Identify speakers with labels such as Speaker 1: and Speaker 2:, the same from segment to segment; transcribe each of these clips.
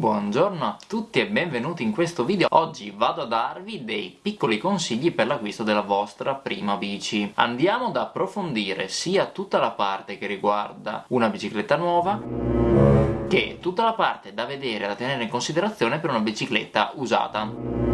Speaker 1: Buongiorno a tutti e benvenuti in questo video. Oggi vado a darvi dei piccoli consigli per l'acquisto della vostra prima bici. Andiamo ad approfondire sia tutta la parte che riguarda una bicicletta nuova che tutta la parte da vedere e da tenere in considerazione per una bicicletta usata.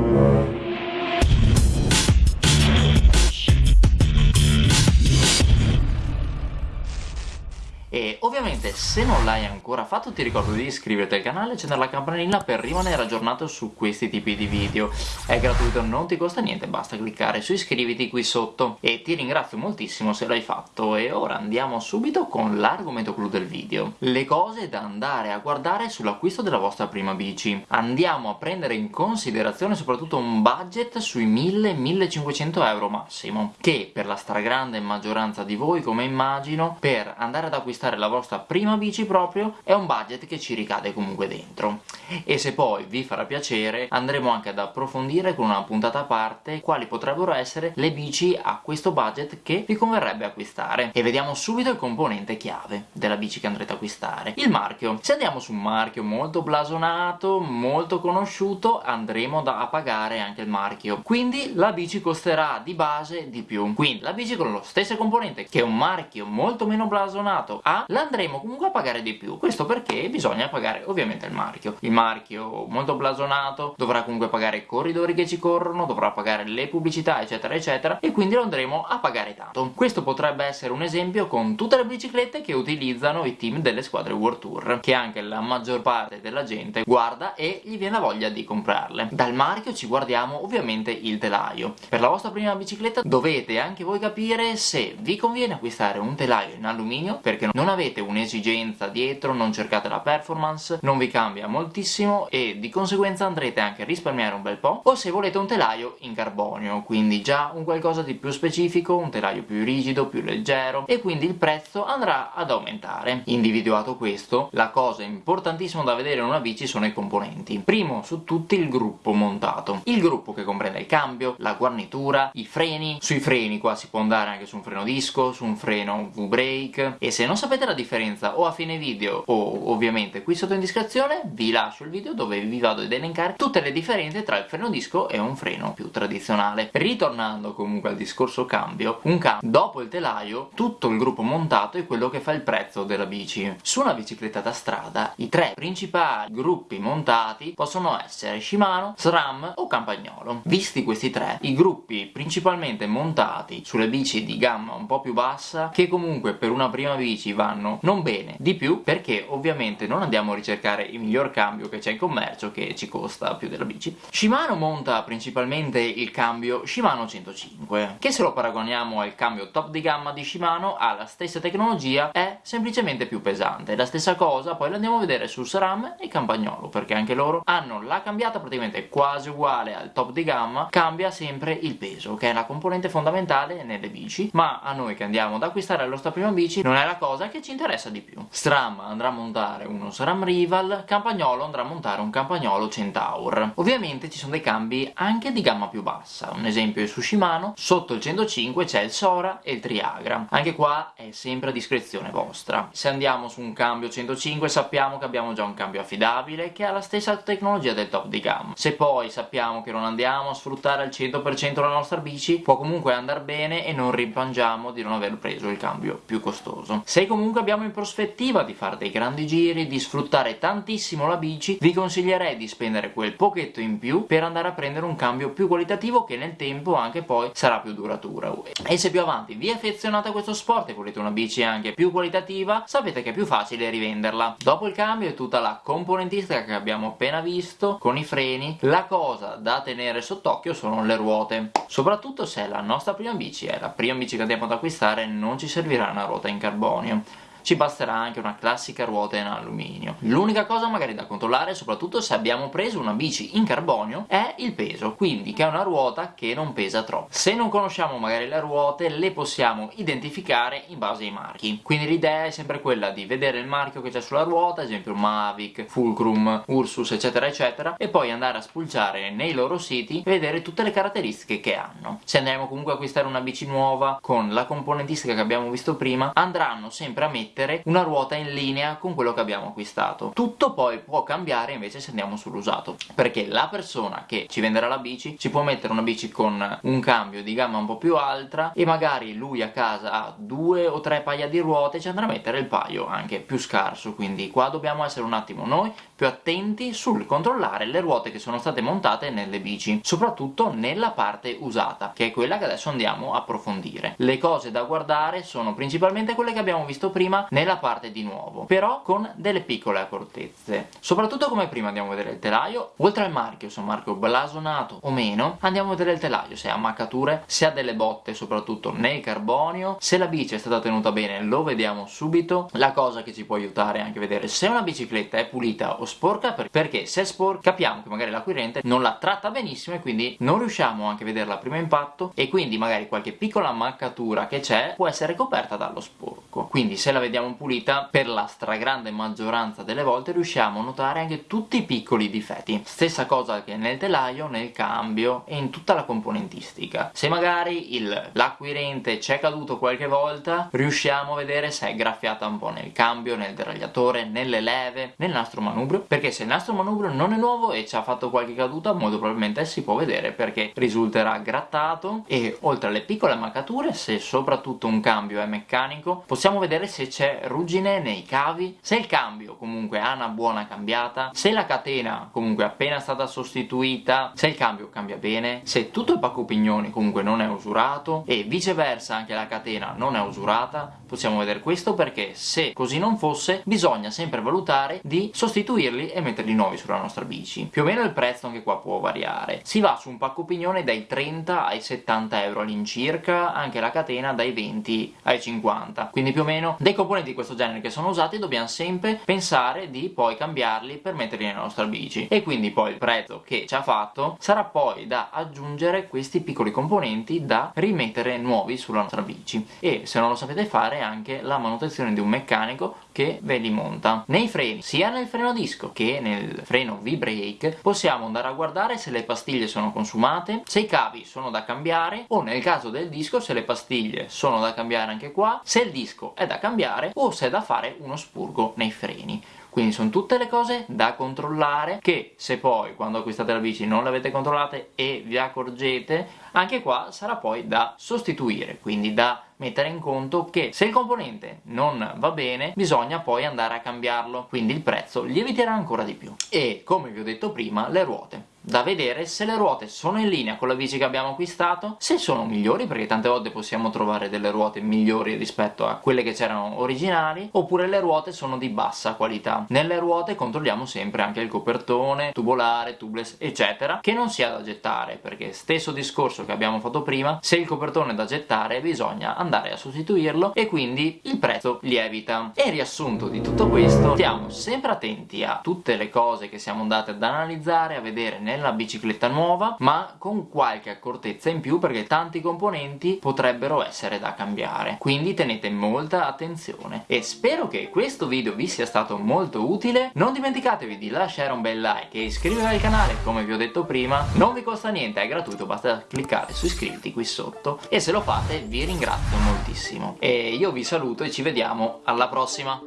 Speaker 1: E ovviamente se non l'hai ancora fatto ti ricordo di iscriverti al canale e accendere la campanellina per rimanere aggiornato su questi tipi di video. È gratuito, non ti costa niente, basta cliccare su iscriviti qui sotto. E ti ringrazio moltissimo se l'hai fatto e ora andiamo subito con l'argomento clou del video. Le cose da andare a guardare sull'acquisto della vostra prima bici. Andiamo a prendere in considerazione soprattutto un budget sui 1000-1500 euro massimo, che per la stragrande maggioranza di voi, come immagino, per andare ad acquistare acquistare la vostra prima bici proprio è un budget che ci ricade comunque dentro. E se poi vi farà piacere andremo anche ad approfondire con una puntata a parte quali potrebbero essere le bici a questo budget che vi converrebbe acquistare. E vediamo subito il componente chiave della bici che andrete a acquistare. Il marchio. Se andiamo su un marchio molto blasonato molto conosciuto andremo da a pagare anche il marchio. Quindi la bici costerà di base di più. Quindi la bici con lo stesso componente che un marchio molto meno blasonato ha l'andremo comunque a pagare di più. Questo perché bisogna pagare ovviamente il marchio. Il marchio molto blasonato dovrà comunque pagare i corridori che ci corrono dovrà pagare le pubblicità eccetera eccetera e quindi lo andremo a pagare tanto. Questo potrebbe essere un esempio con tutte le biciclette che utilizzano i team delle squadre World Tour che anche la maggior parte della gente guarda e gli viene la voglia di comprarle. Dal marchio ci guardiamo ovviamente il telaio. Per la vostra prima bicicletta dovete anche voi capire se vi conviene acquistare un telaio in alluminio perché non avete un'esigenza dietro, non cercate la performance, non vi cambia moltissimo e di conseguenza andrete anche a risparmiare un bel po', o se volete un telaio in carbonio, quindi già un qualcosa di più specifico, un telaio più rigido, più leggero, e quindi il prezzo andrà ad aumentare. Individuato questo, la cosa importantissima da vedere in una bici sono i componenti. Primo su tutti il gruppo montato. Il gruppo che comprende il cambio, la guarnitura, i freni, sui freni qua si può andare anche su un freno disco, su un freno V-brake, e se non sapete sapete la differenza? O a fine video o ovviamente qui sotto in descrizione vi lascio il video dove vi vado ad elencare tutte le differenze tra il freno disco e un freno più tradizionale. Ritornando comunque al discorso cambio un cambio dopo il telaio tutto il gruppo montato è quello che fa il prezzo della bici. Su una bicicletta da strada i tre principali gruppi montati possono essere Shimano, SRAM o Campagnolo. Visti questi tre i gruppi principalmente montati sulle bici di gamma un po' più bassa che comunque per una prima bici vanno non bene. Di più perché ovviamente non andiamo a ricercare il miglior cambio che c'è in commercio che ci costa più della bici. Shimano monta principalmente il cambio Shimano 105 che se lo paragoniamo al cambio top di gamma di Shimano ha la stessa tecnologia è semplicemente più pesante. La stessa cosa poi lo andiamo a vedere su SRAM e Campagnolo perché anche loro hanno la cambiata praticamente quasi uguale al top di gamma cambia sempre il peso che è la componente fondamentale nelle bici. Ma a noi che andiamo ad acquistare la nostra prima bici non è la cosa cosa che ci interessa di più. Stram andrà a montare uno SRAM Rival, Campagnolo andrà a montare un Campagnolo Centaur. Ovviamente ci sono dei cambi anche di gamma più bassa, un esempio è su Shimano, sotto il 105 c'è il Sora e il Triagra. Anche qua è sempre a discrezione vostra. Se andiamo su un cambio 105 sappiamo che abbiamo già un cambio affidabile che ha la stessa tecnologia del top di gamma. Se poi sappiamo che non andiamo a sfruttare al 100% la nostra bici, può comunque andare bene e non rimpangiamo di non aver preso il cambio più costoso. Se comunque abbiamo in prospettiva di fare dei grandi giri, di sfruttare tantissimo la bici, vi consiglierei di spendere quel pochetto in più per andare a prendere un cambio più qualitativo che nel tempo anche poi sarà più duratura. E se più avanti vi affezionate a questo sport e volete una bici anche più qualitativa, sapete che è più facile rivenderla. Dopo il cambio è tutta la componentistica che abbiamo appena visto, con i freni, la cosa da tenere sott'occhio sono le ruote. Soprattutto se la nostra prima bici è la prima bici che andiamo ad acquistare non ci servirà una ruota in carbonio ci basterà anche una classica ruota in alluminio. L'unica cosa magari da controllare, soprattutto se abbiamo preso una bici in carbonio, è il peso, quindi che è una ruota che non pesa troppo. Se non conosciamo magari le ruote, le possiamo identificare in base ai marchi. Quindi l'idea è sempre quella di vedere il marchio che c'è sulla ruota, ad esempio Mavic, Fulcrum, Ursus, eccetera eccetera, e poi andare a spulciare nei loro siti e vedere tutte le caratteristiche che hanno. Se andremo comunque a acquistare una bici nuova con la componentistica che abbiamo visto prima, andranno sempre a mettere mettere una ruota in linea con quello che abbiamo acquistato. Tutto poi può cambiare invece se andiamo sull'usato perché la persona che ci venderà la bici ci può mettere una bici con un cambio di gamma un po' più alta e magari lui a casa ha due o tre paia di ruote ci andrà a mettere il paio anche più scarso. Quindi qua dobbiamo essere un attimo noi più attenti sul controllare le ruote che sono state montate nelle bici soprattutto nella parte usata che è quella che adesso andiamo a approfondire. Le cose da guardare sono principalmente quelle che abbiamo visto prima nella parte di nuovo però con delle piccole accortezze. Soprattutto come prima andiamo a vedere il telaio. Oltre al marchio se è un marchio blasonato o meno andiamo a vedere il telaio se ha maccature se ha delle botte soprattutto nel carbonio. Se la bici è stata tenuta bene lo vediamo subito. La cosa che ci può aiutare è anche vedere se una bicicletta è pulita o sporca perché se è sporca capiamo che magari l'acquirente non la tratta benissimo e quindi non riusciamo anche a vederla a primo impatto e quindi magari qualche piccola maccatura che c'è può essere coperta dallo sporco quindi se la vediamo pulita per la stragrande maggioranza delle volte riusciamo a notare anche tutti i piccoli difetti. Stessa cosa che nel telaio, nel cambio e in tutta la componentistica. Se magari l'acquirente c'è caduto qualche volta riusciamo a vedere se è graffiata un po' nel cambio, nel deragliatore, nelle leve, nel nastro manubrio perché se il nastro manubrio non è nuovo e ci ha fatto qualche caduta molto probabilmente si può vedere perché risulterà grattato e oltre alle piccole maccature se soprattutto un cambio è meccanico possiamo vedere se c'è ruggine nei cavi se il cambio comunque ha una buona cambiata se la catena comunque è appena stata sostituita se il cambio cambia bene se tutto il pacco pignoni comunque non è usurato e viceversa anche la catena non è usurata. Possiamo vedere questo perché se così non fosse bisogna sempre valutare di sostituirli e metterli nuovi sulla nostra bici. Più o meno il prezzo anche qua può variare. Si va su un pacco pignone dai 30 ai 70 euro all'incirca anche la catena dai 20 ai 50 quindi più o meno dei componenti di questo genere che sono usati dobbiamo sempre pensare di poi cambiarli per metterli nella nostra bici. E quindi poi il prezzo che ci ha fatto sarà poi da aggiungere questi piccoli componenti da rimettere nuovi sulla nostra bici. E se non lo sapete fare anche la manutenzione di un meccanico che ve li monta. Nei freni sia nel freno disco che nel freno V-brake possiamo andare a guardare se le pastiglie sono consumate se i cavi sono da cambiare o nel caso del disco se le pastiglie sono da cambiare anche qua se il disco è da cambiare o se è da fare uno spurgo nei freni. Quindi sono tutte le cose da controllare che se poi quando acquistate la bici non le avete controllate e vi accorgete anche qua sarà poi da sostituire quindi da mettere in conto che se il componente non va bene bisogna poi andare a cambiarlo. Quindi il prezzo lieviterà ancora di più. E come vi ho detto prima le ruote da vedere se le ruote sono in linea con la bici che abbiamo acquistato, se sono migliori, perché tante volte possiamo trovare delle ruote migliori rispetto a quelle che c'erano originali, oppure le ruote sono di bassa qualità. Nelle ruote controlliamo sempre anche il copertone, tubolare, tubeless, eccetera, che non sia da gettare, perché stesso discorso che abbiamo fatto prima, se il copertone è da gettare bisogna andare a sostituirlo e quindi il prezzo lievita. E riassunto di tutto questo, stiamo sempre attenti a tutte le cose che siamo andati ad analizzare, a vedere nel nella bicicletta nuova ma con qualche accortezza in più perché tanti componenti potrebbero essere da cambiare. Quindi tenete molta attenzione. E spero che questo video vi sia stato molto utile. Non dimenticatevi di lasciare un bel like e iscrivervi al canale come vi ho detto prima. Non vi costa niente, è gratuito basta cliccare su iscriviti qui sotto. E se lo fate vi ringrazio moltissimo. E io vi saluto e ci vediamo alla prossima